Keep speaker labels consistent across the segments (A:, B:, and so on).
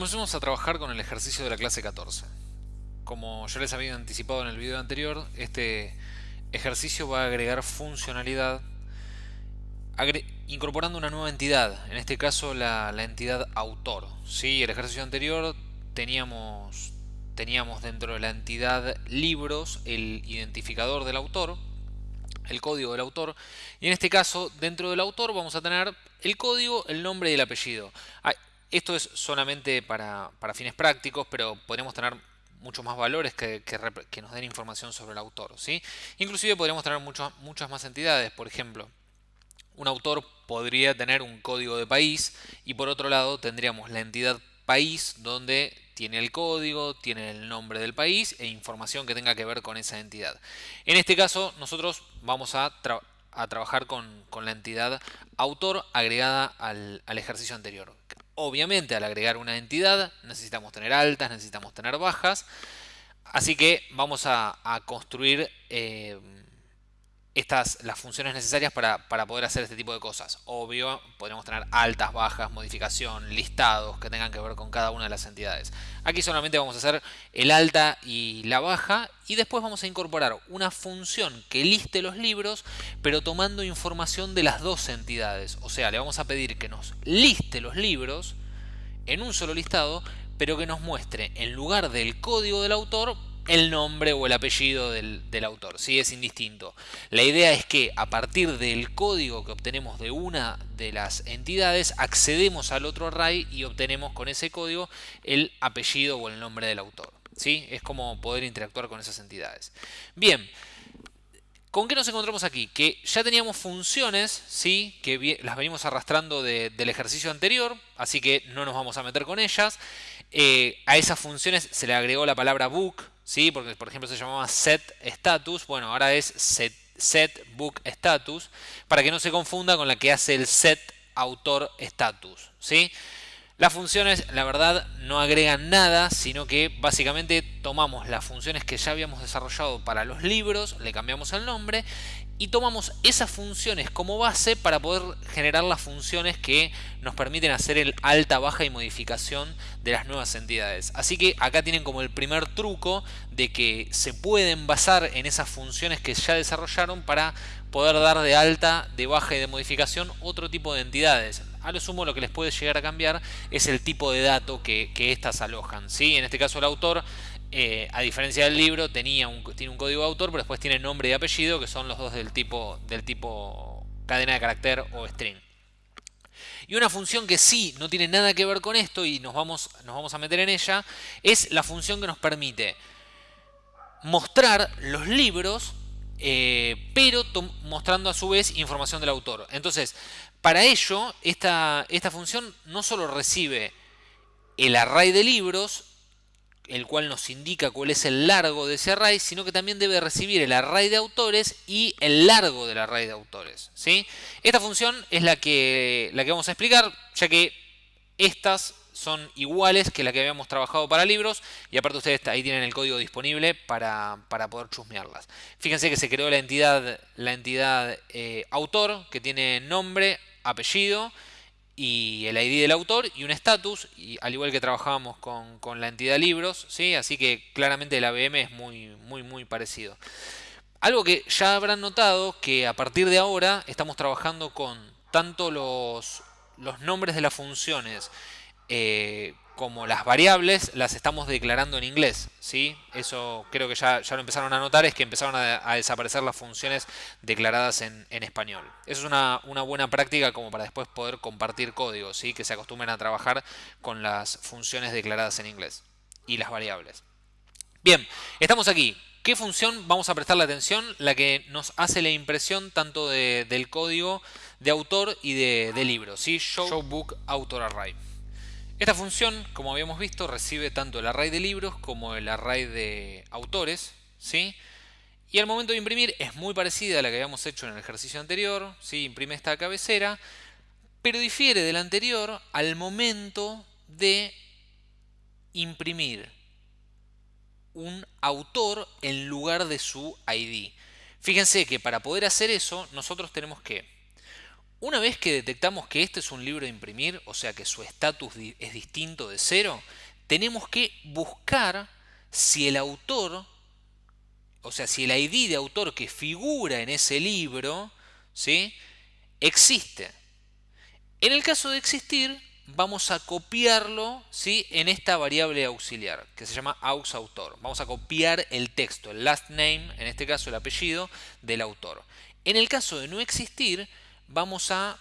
A: Comencemos a trabajar con el ejercicio de la clase 14. Como ya les había anticipado en el video anterior, este ejercicio va a agregar funcionalidad incorporando una nueva entidad, en este caso la, entidad autor. ¿sí? El ejercicio anterior teníamos, teníamos dentro de la entidad libros el identificador del autor, el código del autor, y en este caso dentro del autor vamos a tener el código, el nombre y el apellido. Esto es solamente para, fines prácticos, pero podríamos tener muchos más valores que, nos den información sobre el autor. ¿sí? Inclusive podríamos tener muchas más entidades, por ejemplo, un autor podría tener un código de país y por otro lado tendríamos la entidad país donde tiene el código, tiene el nombre del país e información que tenga que ver con esa entidad. En este caso nosotros vamos a, trabajar con, la entidad autor agregada al ejercicio anterior. Obviamente al agregar una entidad necesitamos tener altas, necesitamos tener bajas. Así que vamos a, construir eh, estas, las funciones necesarias para, poder hacer este tipo de cosas. Obvio, podemos tener altas, bajas, modificación, listados que tengan que ver con cada una de las entidades. Aquí solamente vamos a hacer el alta y la baja y después vamos a incorporar una función que liste los libros pero tomando información de las dos entidades. O sea, le vamos a pedir que nos liste los libros en un solo listado pero que nos muestre en lugar del código del autor el nombre o el apellido del, autor, ¿sí? es indistinto. La idea es que a partir del código que obtenemos de una de las entidades, accedemos al otro array y obtenemos con ese código el apellido o el nombre del autor. ¿sí? Es como poder interactuar con esas entidades. Bien, ¿Con qué nos encontramos aquí? Que ya teníamos funciones, ¿sí? que las venimos arrastrando del ejercicio anterior, así que no nos vamos a meter con ellas. Eh, a esas funciones se le agregó la palabra book, ¿sí? porque por ejemplo se llamaba set status, bueno, ahora es set, book status, para que no se confunda con la que hace el set autor status. ¿sí? Las funciones, la verdad, no agregan nada, sino que básicamente tomamos las funciones que ya habíamos desarrollado para los libros, le cambiamos el nombre y tomamos esas funciones como base para poder generar las funciones que nos permiten hacer el alta, baja y modificación de las nuevas entidades. Así que acá tienen como el primer truco de que se pueden basar en esas funciones que ya desarrollaron para poder dar de alta, de baja y de modificación otro tipo de entidades. A lo sumo lo que les puede llegar a cambiar es el tipo de dato que, que éstas alojan. ¿sí? En este caso el autor, eh, a diferencia del libro, tenía tiene un código de autor, pero después tiene nombre y apellido, que son los dos del tipo, del tipo cadena de carácter o string. Y una función que sí no tiene nada que ver con esto y nos vamos, nos vamos a meter en ella, es la función que nos permite mostrar los libros eh, pero mostrando a su vez información del autor. Entonces, para ello, esta, esta función no solo recibe el array de libros, el cual nos indica cuál es el largo de ese array, sino que también debe recibir el array de autores y el largo del array de autores. ¿sí? Esta función es la que, la que vamos a explicar, ya que estas son iguales que la que habíamos trabajado para libros y aparte ustedes ahí tienen el código disponible para, poder chusmearlas. Fíjense que se creó la entidad, la entidad eh, autor que tiene nombre, apellido y el ID del autor y un status, al igual que trabajábamos con, la entidad libros, ¿sí? así que claramente el ABM es muy, muy, muy parecido. Algo que ya habrán notado que a partir de ahora estamos trabajando con tanto los, los nombres de las funciones eh, como las variables las estamos declarando en inglés. ¿sí? Eso creo que ya, ya lo empezaron a notar, es que empezaron a, desaparecer las funciones declaradas en, español. Eso es una, buena práctica como para después poder compartir código, ¿sí? que se acostumbren a trabajar con las funciones declaradas en inglés y las variables. Bien, estamos aquí. ¿Qué función vamos a prestarle atención? La que nos hace la impresión tanto del código de autor y de, libro. ¿sí? Show, Book Author Array. Esta función, como habíamos visto, recibe tanto el array de libros como el array de autores, ¿sí? Y al momento de imprimir es muy parecida a la que habíamos hecho en el ejercicio anterior, ¿sí? Imprime esta cabecera, pero difiere del anterior al momento de imprimir un autor en lugar de su ID. Fíjense que para poder hacer eso nosotros tenemos que Una vez que detectamos que este es un libro de imprimir, o sea que su estatus es distinto de cero, tenemos que buscar si el autor, o sea, si el ID de autor que figura en ese libro, ¿sí? existe. En el caso de existir, vamos a copiarlo ¿sí? en esta variable auxiliar que se llama auxAutor. Vamos a copiar el texto, el last name, en este caso el apellido del autor. En el caso de no existir, vamos a,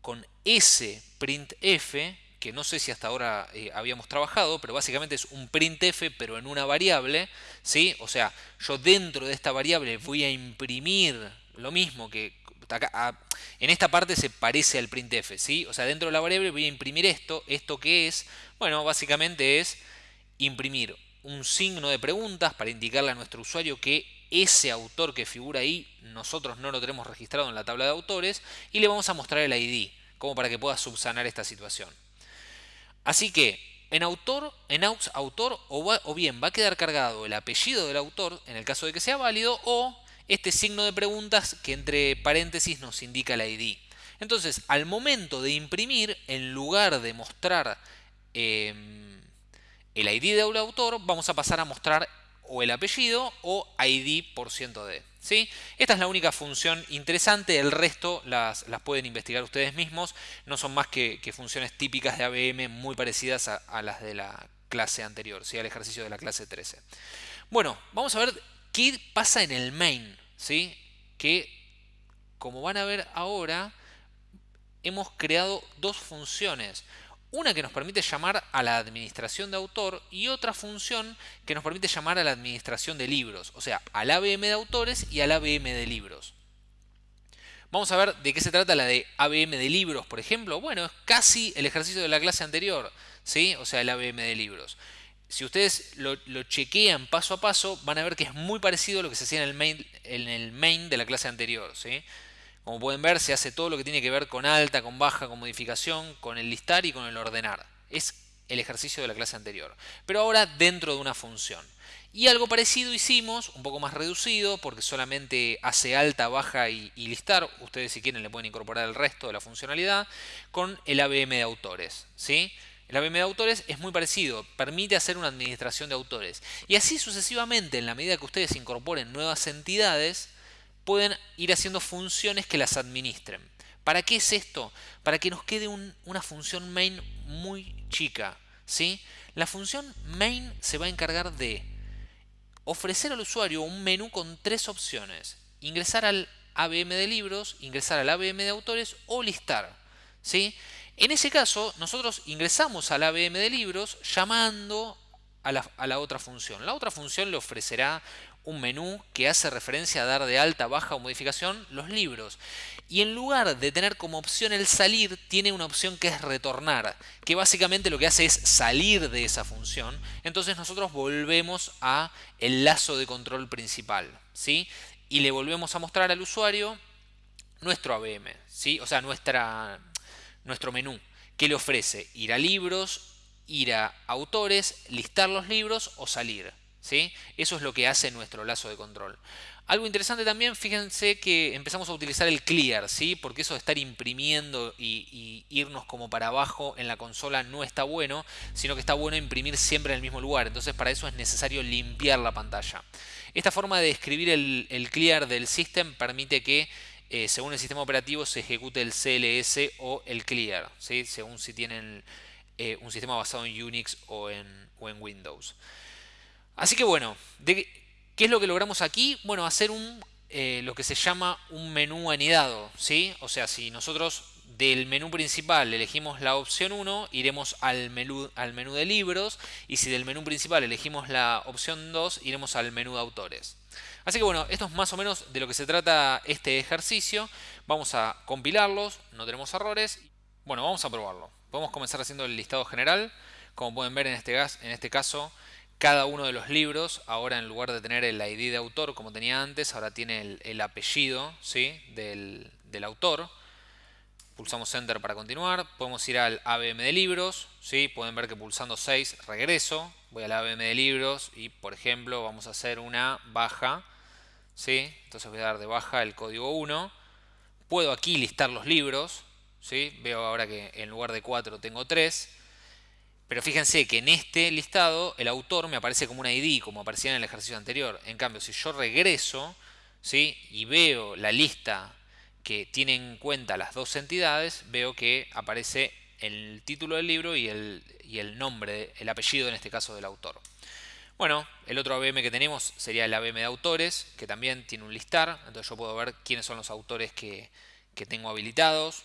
A: con ese printf, que no sé si hasta ahora eh, habíamos trabajado, pero básicamente es un printf pero en una variable, ¿sí? O sea, yo dentro de esta variable voy a imprimir lo mismo que en esta parte se parece al printf, ¿sí? O sea, dentro de la variable voy a imprimir esto. ¿Esto qué es? Bueno, básicamente es imprimir un signo de preguntas para indicarle a nuestro usuario que ese autor que figura ahí nosotros no lo tenemos registrado en la tabla de autores y le vamos a mostrar el ID, como para que pueda subsanar esta situación. Así que en autor, en aux autor o, bien va a quedar cargado el apellido del autor en el caso de que sea válido o este signo de preguntas que entre paréntesis nos indica la ID. Entonces, al momento de imprimir, en lugar de mostrar em, el ID del autor, vamos a pasar a mostrar o el apellido o ID por ciento de. ¿sí? Esta es la única función interesante, el resto las, pueden investigar ustedes mismos, no son más que, funciones típicas de ABM muy parecidas a, las de la clase anterior, ¿sí? al ejercicio de la clase 13. Bueno, vamos a ver qué pasa en el main, ¿sí? Que como van a ver ahora, hemos creado dos funciones. Una que nos permite llamar a la administración de autor y otra función que nos permite llamar a la administración de libros, o sea, al ABM de autores y al ABM de libros. Vamos a ver de qué se trata la de ABM de libros, por ejemplo. Bueno, es casi el ejercicio de la clase anterior, ¿sí? O sea, el ABM de libros si ustedes lo, chequean paso a paso, van a ver que es muy parecido a lo que se hacía en el main, en el main de la clase anterior. ¿sí? Como pueden ver, se hace todo lo que tiene que ver con alta, con baja, con modificación, con el listar y con el ordenar. Es el ejercicio de la clase anterior. Pero ahora dentro de una función. Y algo parecido hicimos, un poco más reducido, porque solamente hace alta, baja y, listar. Ustedes si quieren le pueden incorporar el resto de la funcionalidad con el ABM de autores. ¿sí? El ABM de autores es muy parecido, permite hacer una administración de autores. Y así sucesivamente, en la medida que ustedes incorporen nuevas entidades, pueden ir haciendo funciones que las administren. ¿Para qué es esto? Para que nos quede una función main muy chica. ¿sí? La función main se va a encargar de ofrecer al usuario un menú con tres opciones. Ingresar al ABM de libros, ingresar al ABM de autores o listar. ¿sí? En ese caso, nosotros ingresamos al ABM de libros llamando a la, otra función. La otra función le ofrecerá un menú que hace referencia a dar de alta, baja o modificación los libros. Y en lugar de tener como opción el salir, tiene una opción que es retornar, que básicamente lo que hace es salir de esa función. Entonces nosotros volvemos a el lazo de control principal, ¿sí? Y le volvemos a mostrar al usuario nuestro ABM, ¿sí? O sea, nuestra, nuestro menú, que le ofrece ir a libros, ir a autores, listar los libros o salir. ¿Sí? Eso es lo que hace nuestro lazo de control. Algo interesante también, fíjense que empezamos a utilizar el clear, ¿sí? porque eso de estar imprimiendo y, irnos como para abajo en la consola no está bueno, sino que está bueno imprimir siempre en el mismo lugar. Entonces para eso es necesario limpiar la pantalla. Esta forma de escribir el, clear del system permite que eh, según el sistema operativo se ejecute el CLS o el clear, ¿sí? según si tienen eh, un sistema basado en Unix o en Windows. Así que bueno, ¿qué es lo que logramos aquí? Bueno, hacer eh, lo que se llama un menú anidado. ¿sí? O sea, si nosotros del menú principal elegimos la opción 1, iremos al menú, al menú de libros y si del menú principal elegimos la opción 2, iremos al menú de autores. Así que bueno, esto es más o menos de lo que se trata este ejercicio. Vamos a compilarlos, no tenemos errores. Bueno, vamos a probarlo. Podemos comenzar haciendo el listado general. Como pueden ver en este, en este caso, cada uno de los libros, ahora en lugar de tener el ID de autor como tenía antes, ahora tiene el, apellido ¿sí? del, del, autor. Pulsamos Enter para continuar. Podemos ir al ABM de libros. ¿sí? Pueden ver que pulsando 6 regreso voy al ABM de libros y por ejemplo vamos a hacer una baja ¿sí? entonces voy a dar de baja el código 1 Puedo aquí listar los libros, ¿sí? Veo ahora que en lugar de 4 tengo 3. Pero fíjense que en este listado el autor me aparece como una ID, como aparecía en el ejercicio anterior. En cambio, si yo regreso ¿sí? y veo la lista que tiene en cuenta las dos entidades, veo que aparece el título del libro y el, y el nombre, el apellido en este caso del autor. Bueno, el otro ABM que tenemos sería el ABM de autores, que también tiene un listar, entonces yo puedo ver quiénes son los autores que, que tengo habilitados,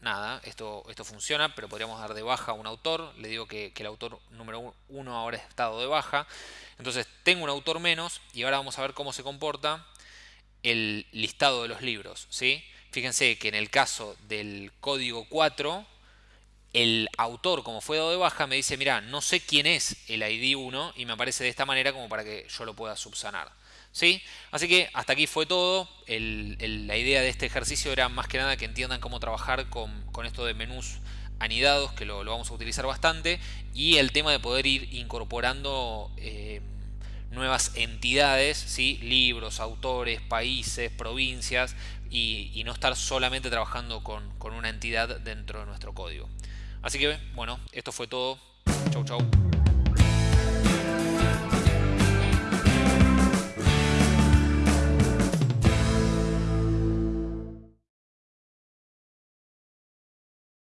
A: nada, esto, esto funciona, pero podríamos dar de baja a un autor. Le digo que, el autor número uno ahora es estado de baja. Entonces tengo un autor menos y ahora vamos a ver cómo se comporta el listado de los libros. ¿sí? Fíjense que en el caso del código 4, el autor, como fue dado de baja, me dice, mira, no sé quién es el ID 1 y me aparece de esta manera como para que yo lo pueda subsanar. ¿Sí? Así que hasta aquí fue todo. la idea de este ejercicio era más que nada que entiendan cómo trabajar con, esto de menús anidados, que lo, vamos a utilizar bastante, y el tema de poder ir incorporando eh, nuevas entidades, ¿sí? libros, autores, países, provincias, y, no estar solamente trabajando con, con una entidad dentro de nuestro código. Así que, bueno, esto fue todo. Chau, chau.